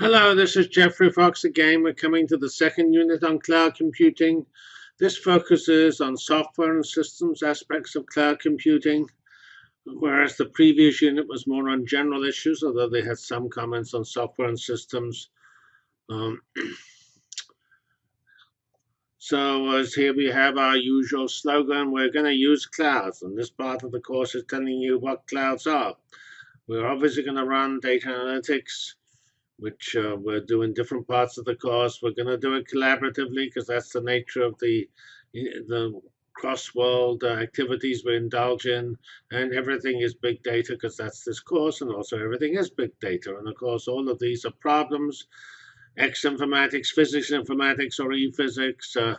Hello, this is Geoffrey Fox again. We're coming to the second unit on cloud computing. This focuses on software and systems aspects of cloud computing, whereas the previous unit was more on general issues, although they had some comments on software and systems. Um, so as here we have our usual slogan, we're going to use clouds, and this part of the course is telling you what clouds are. We're obviously going to run data analytics, which uh, we're doing different parts of the course. We're going to do it collaboratively because that's the nature of the the cross-world uh, activities we indulge in, and everything is big data because that's this course, and also everything is big data. And of course, all of these are problems, X informatics, physics informatics, or e-physics, uh,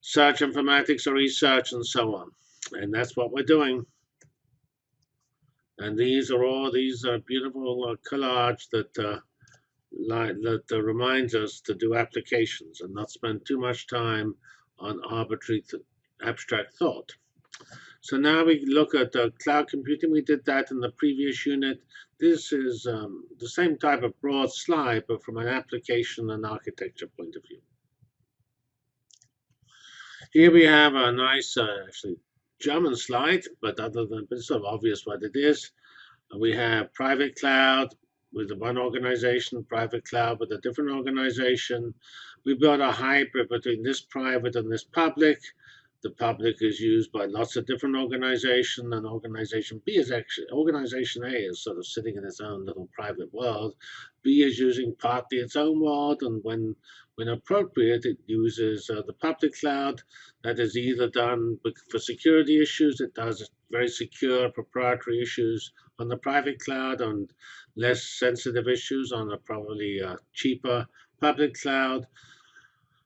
search informatics, or e-search, and so on. And that's what we're doing. And these are all these are beautiful uh, collage that uh, that reminds us to do applications and not spend too much time on arbitrary th abstract thought. So now we look at uh, cloud computing. We did that in the previous unit. This is um, the same type of broad slide, but from an application and architecture point of view. Here we have a nice, uh, actually, German slide, but other than it's sort of obvious what it is. We have private cloud, with one organization, private cloud with a different organization. We built a hybrid between this private and this public. The public is used by lots of different organizations, and organization B is actually, organization A is sort of sitting in its own little private world. B is using partly its own world, and when when appropriate, it uses uh, the public cloud. That is either done for security issues, it does very secure proprietary issues on the private cloud and less sensitive issues on a probably uh, cheaper public cloud.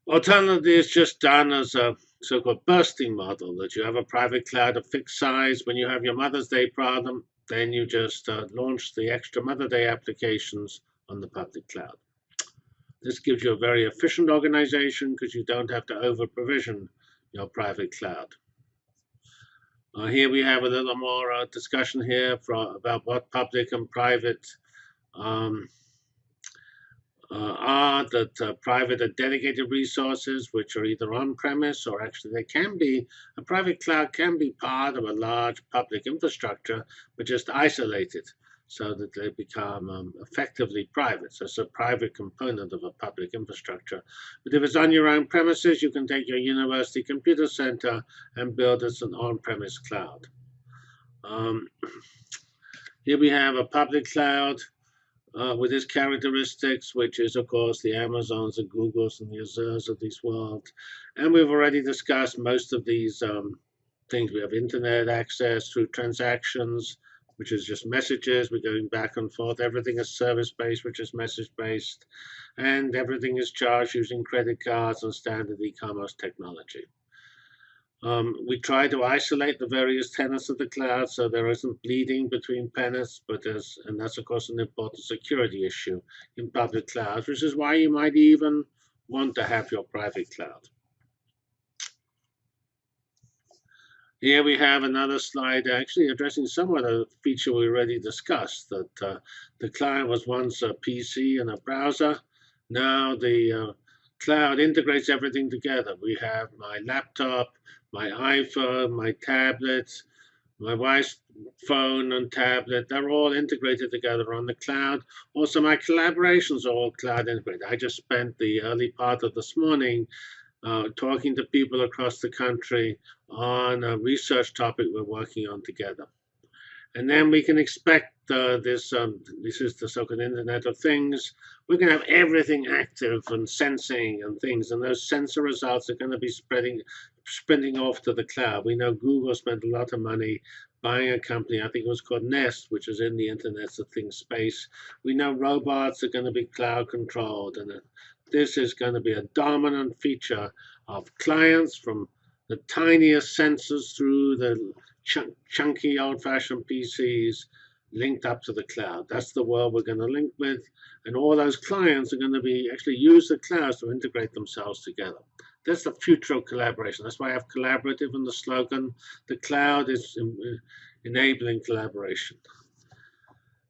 Alternatively, it's just done as a so-called bursting model, that you have a private cloud of fixed size. When you have your Mother's Day problem, then you just uh, launch the extra Mother's Day applications on the public cloud. This gives you a very efficient organization because you don't have to over-provision your private cloud. Uh, here we have a little more uh, discussion here for, about what public and private um, uh, are that uh, private and dedicated resources, which are either on-premise or actually they can be, a private cloud can be part of a large public infrastructure, but just isolated so that they become um, effectively private. So it's a private component of a public infrastructure. But if it's on your own premises, you can take your university computer center and build as an on-premise cloud. Um, here we have a public cloud uh, with its characteristics, which is, of course, the Amazons, and Googles, and the Azures of this world. And we've already discussed most of these um, things. We have internet access through transactions, which is just messages. We're going back and forth. Everything is service-based, which is message-based. And everything is charged using credit cards and standard e-commerce technology. Um, we try to isolate the various tenants of the cloud so there isn't bleeding between tenants, but there's, and that's of course an important security issue in public clouds, which is why you might even want to have your private cloud. Here we have another slide actually addressing somewhat of a feature we already discussed, that uh, the client was once a PC and a browser. Now the uh, cloud integrates everything together. We have my laptop, my iPhone, my tablets, my wife's phone and tablet, they're all integrated together on the cloud. Also, my collaborations are all cloud integrated. I just spent the early part of this morning uh, talking to people across the country on a research topic we're working on together. And then we can expect uh, this, um, this is the so-called Internet of Things. We're going to have everything active and sensing and things, and those sensor results are going to be spreading, sprinting off to the cloud. We know Google spent a lot of money buying a company, I think it was called Nest, which is in the Internet of Things space. We know robots are going to be cloud controlled, and this is going to be a dominant feature of clients from the tiniest sensors through the ch chunky old-fashioned PCs linked up to the cloud. That's the world we're going to link with. And all those clients are going to be actually use the clouds to integrate themselves together. That's the future of collaboration. That's why I have collaborative in the slogan. The cloud is enabling collaboration.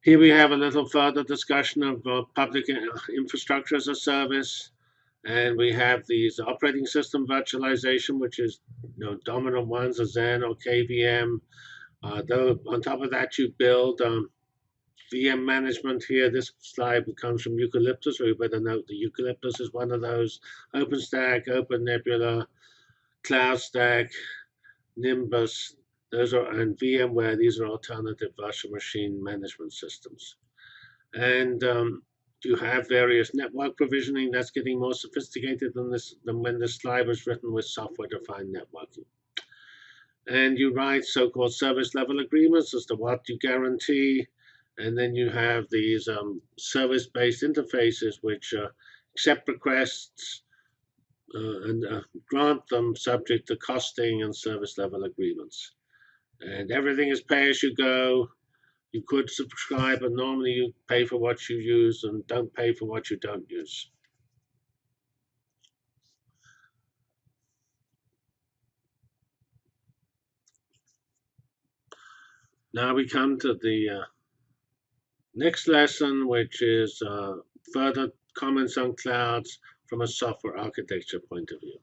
Here we have a little further discussion of uh, public infrastructure as a service. And we have these operating system virtualization, which is you know, dominant ones, a Xen or KVM. Uh, though on top of that, you build um, VM management here. This slide comes from Eucalyptus, you better note that Eucalyptus is one of those. OpenStack, OpenNebula, CloudStack, Nimbus, those are and VMware. These are alternative virtual machine management systems. And um, you have various network provisioning that's getting more sophisticated than this than when this slide was written with software-defined networking. And you write so-called service level agreements as to what you guarantee, and then you have these um, service-based interfaces which uh, accept requests uh, and uh, grant them subject to costing and service level agreements. And everything is pay as you go. You could subscribe, but normally you pay for what you use and don't pay for what you don't use. Now we come to the uh, next lesson, which is uh, further comments on clouds from a software architecture point of view.